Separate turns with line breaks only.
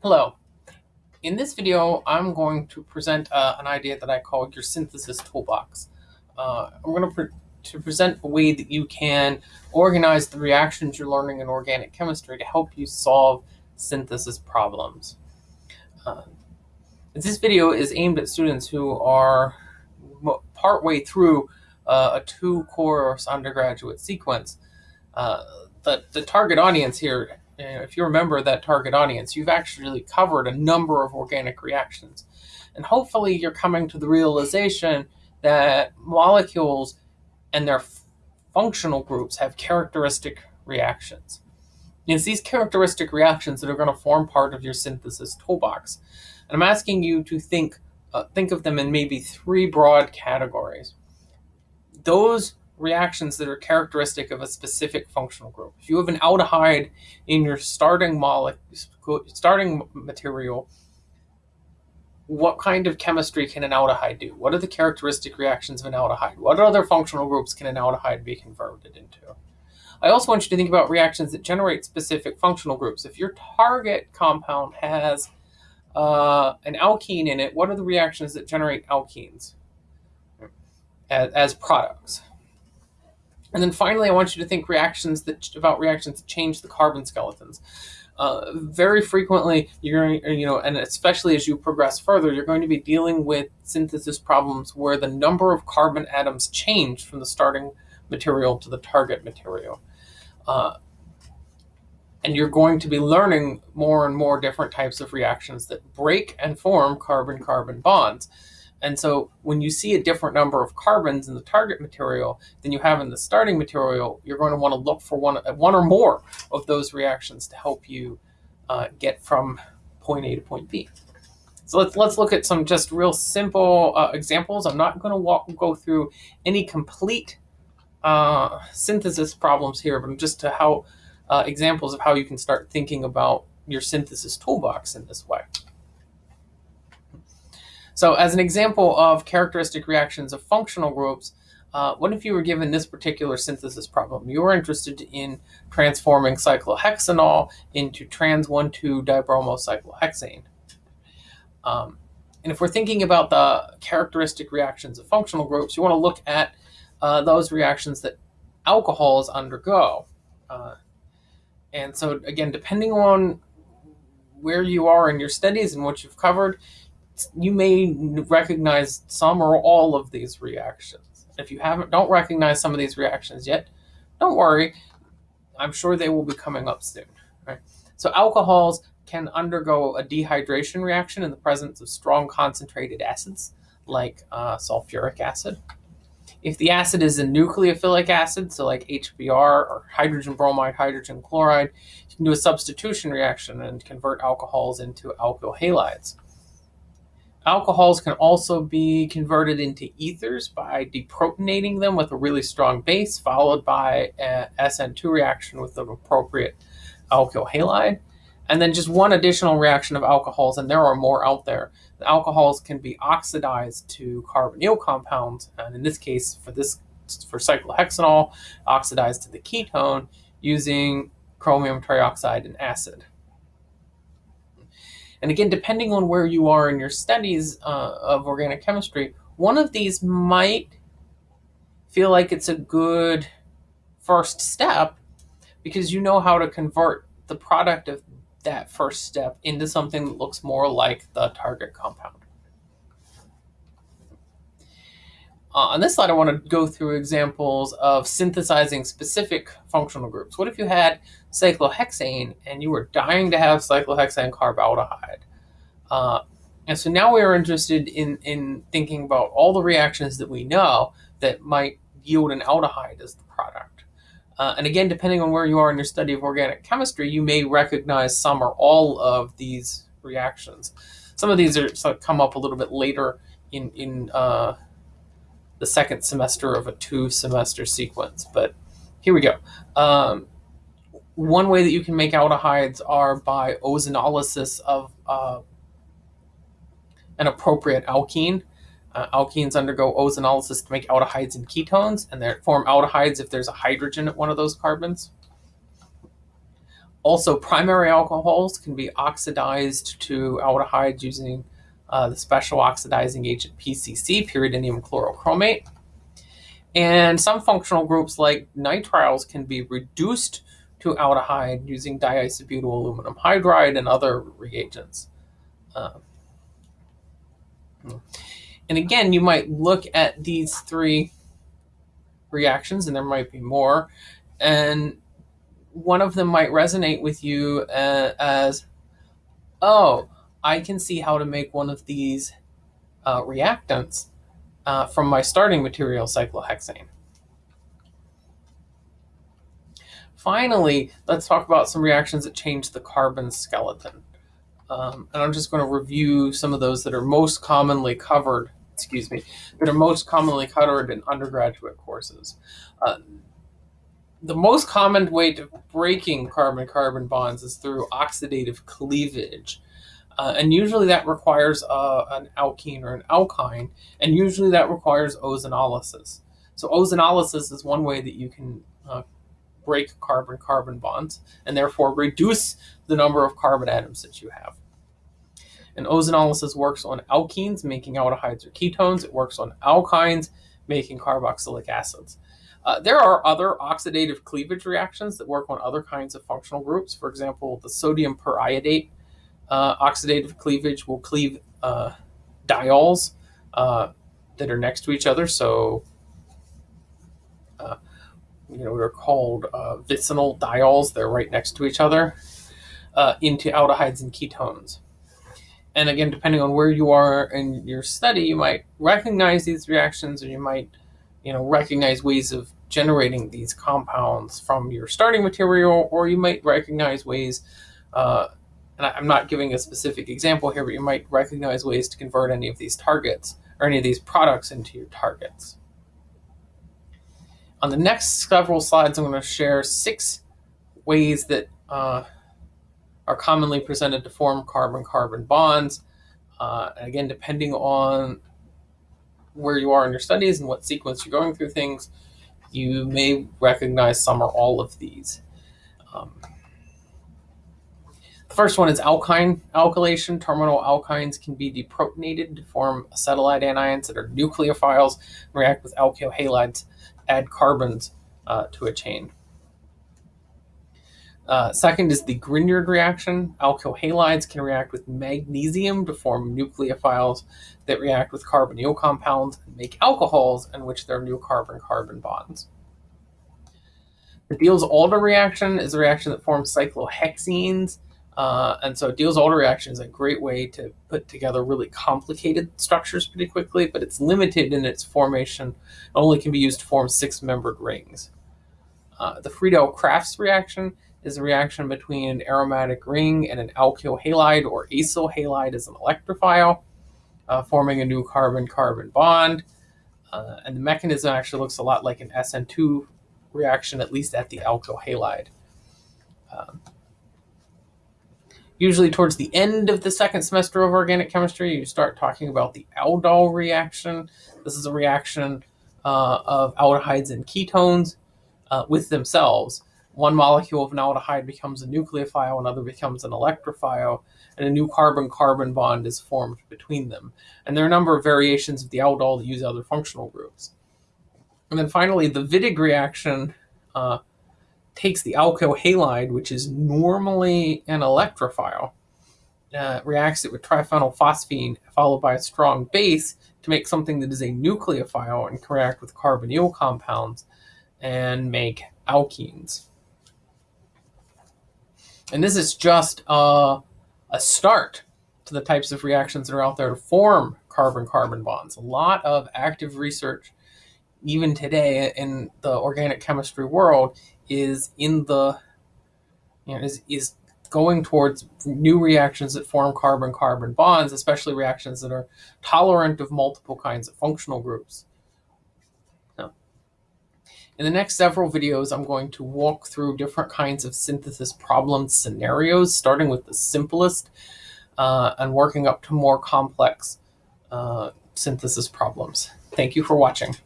Hello. In this video, I'm going to present uh, an idea that I call your synthesis toolbox. Uh, I'm going to, pre to present a way that you can organize the reactions you're learning in organic chemistry to help you solve synthesis problems. Uh, this video is aimed at students who are partway through uh, a two-course undergraduate sequence. Uh, the, the target audience here if you remember that target audience, you've actually covered a number of organic reactions. And hopefully you're coming to the realization that molecules and their functional groups have characteristic reactions. It's these characteristic reactions that are going to form part of your synthesis toolbox. And I'm asking you to think, uh, think of them in maybe three broad categories. Those reactions that are characteristic of a specific functional group. If you have an aldehyde in your starting molecule, starting material, what kind of chemistry can an aldehyde do? What are the characteristic reactions of an aldehyde? What other functional groups can an aldehyde be converted into? I also want you to think about reactions that generate specific functional groups. If your target compound has uh, an alkene in it, what are the reactions that generate alkenes as, as products? And then finally, I want you to think reactions that about reactions that change the carbon skeletons. Uh, very frequently, you're you know, and especially as you progress further, you're going to be dealing with synthesis problems where the number of carbon atoms change from the starting material to the target material. Uh, and you're going to be learning more and more different types of reactions that break and form carbon-carbon bonds. And so when you see a different number of carbons in the target material than you have in the starting material, you're going to want to look for one, one or more of those reactions to help you uh, get from point A to point B. So let's, let's look at some just real simple uh, examples. I'm not going to walk, go through any complete uh, synthesis problems here, but just to how uh, examples of how you can start thinking about your synthesis toolbox in this way. So as an example of characteristic reactions of functional groups, uh, what if you were given this particular synthesis problem? You were interested in transforming cyclohexanol into trans 1,2-dibromocyclohexane. Um, and if we're thinking about the characteristic reactions of functional groups, you want to look at uh, those reactions that alcohols undergo. Uh, and so again, depending on where you are in your studies and what you've covered, you may recognize some or all of these reactions. If you haven't, don't recognize some of these reactions yet, don't worry. I'm sure they will be coming up soon. Right? So alcohols can undergo a dehydration reaction in the presence of strong concentrated acids like uh, sulfuric acid. If the acid is a nucleophilic acid, so like HBr or hydrogen bromide, hydrogen chloride, you can do a substitution reaction and convert alcohols into alkyl halides. Alcohols can also be converted into ethers by deprotonating them with a really strong base, followed by a SN2 reaction with the appropriate alkyl halide. And then just one additional reaction of alcohols, and there are more out there. The alcohols can be oxidized to carbonyl compounds, and in this case, for this for cyclohexanol, oxidized to the ketone using chromium trioxide and acid. And again, depending on where you are in your studies uh, of organic chemistry, one of these might feel like it's a good first step because you know how to convert the product of that first step into something that looks more like the target compound. Uh, on this slide, I want to go through examples of synthesizing specific functional groups. What if you had cyclohexane and you were dying to have cyclohexane carbaldehyde? Uh, and so now we are interested in, in thinking about all the reactions that we know that might yield an aldehyde as the product. Uh, and again, depending on where you are in your study of organic chemistry, you may recognize some or all of these reactions. Some of these are sort of come up a little bit later in, in uh, the second semester of a two semester sequence. But here we go. Um, one way that you can make aldehydes are by ozonolysis of uh, an appropriate alkene. Uh, alkenes undergo ozonolysis to make aldehydes and ketones, and they form aldehydes if there's a hydrogen at one of those carbons. Also, primary alcohols can be oxidized to aldehydes using uh, the special oxidizing agent PCC, pyridinium chlorochromate. And some functional groups like nitriles can be reduced to aldehyde using diisobutyl aluminum hydride and other reagents. Uh, and again, you might look at these three reactions, and there might be more, and one of them might resonate with you uh, as, oh, I can see how to make one of these uh, reactants uh, from my starting material, cyclohexane. Finally, let's talk about some reactions that change the carbon skeleton. Um, and I'm just going to review some of those that are most commonly covered, excuse me, that are most commonly covered in undergraduate courses. Uh, the most common way to breaking carbon-carbon bonds is through oxidative cleavage. Uh, and usually that requires uh, an alkene or an alkyne, and usually that requires ozonolysis. So ozonolysis is one way that you can uh, break carbon-carbon bonds, and therefore reduce the number of carbon atoms that you have. And ozonolysis works on alkenes, making aldehydes or ketones. It works on alkynes, making carboxylic acids. Uh, there are other oxidative cleavage reactions that work on other kinds of functional groups. For example, the sodium periodate uh, oxidative cleavage will cleave uh, diols uh, that are next to each other. So, uh, you know, they're called uh, vicinal diols. They're right next to each other into aldehydes and ketones. And again, depending on where you are in your study, you might recognize these reactions or you might, you know, recognize ways of generating these compounds from your starting material, or you might recognize ways, uh, and I'm not giving a specific example here, but you might recognize ways to convert any of these targets or any of these products into your targets. On the next several slides, I'm going to share six ways that uh, are commonly presented to form carbon-carbon bonds. Uh, and again, depending on where you are in your studies and what sequence you're going through things, you may recognize some or all of these. Um, first one is alkyne alkylation. Terminal alkynes can be deprotonated to form acetylide anions that are nucleophiles and react with alkyl halides, add carbons uh, to a chain. Uh, second is the Grignard reaction. Alkyl halides can react with magnesium to form nucleophiles that react with carbonyl compounds and make alcohols in which there are new carbon-carbon bonds. The Diels-Alder reaction is a reaction that forms cyclohexenes. Uh, and so Diels-Alder reaction is a great way to put together really complicated structures pretty quickly, but it's limited in its formation. It only can be used to form six-membered rings. Uh, the Friedel-Crafts reaction is a reaction between an aromatic ring and an alkyl halide or acyl halide as an electrophile, uh, forming a new carbon-carbon bond. Uh, and the mechanism actually looks a lot like an SN2 reaction, at least at the alkyl halide. Um, usually towards the end of the second semester of organic chemistry, you start talking about the aldol reaction. This is a reaction uh, of aldehydes and ketones uh, with themselves one molecule of an aldehyde becomes a nucleophile, another becomes an electrophile, and a new carbon-carbon bond is formed between them. And there are a number of variations of the aldol that use other functional groups. And then finally, the Wittig reaction uh, takes the alkyl halide, which is normally an electrophile, uh, reacts it with triphenylphosphine followed by a strong base to make something that is a nucleophile and can react with carbonyl compounds and make alkenes. And this is just a, a start to the types of reactions that are out there to form carbon-carbon bonds. A lot of active research, even today in the organic chemistry world, is in the you know, is, is going towards new reactions that form carbon-carbon bonds, especially reactions that are tolerant of multiple kinds of functional groups. Now, In the next several videos, I'm going to walk through different kinds of synthesis problem scenarios, starting with the simplest uh, and working up to more complex uh, synthesis problems. Thank you for watching.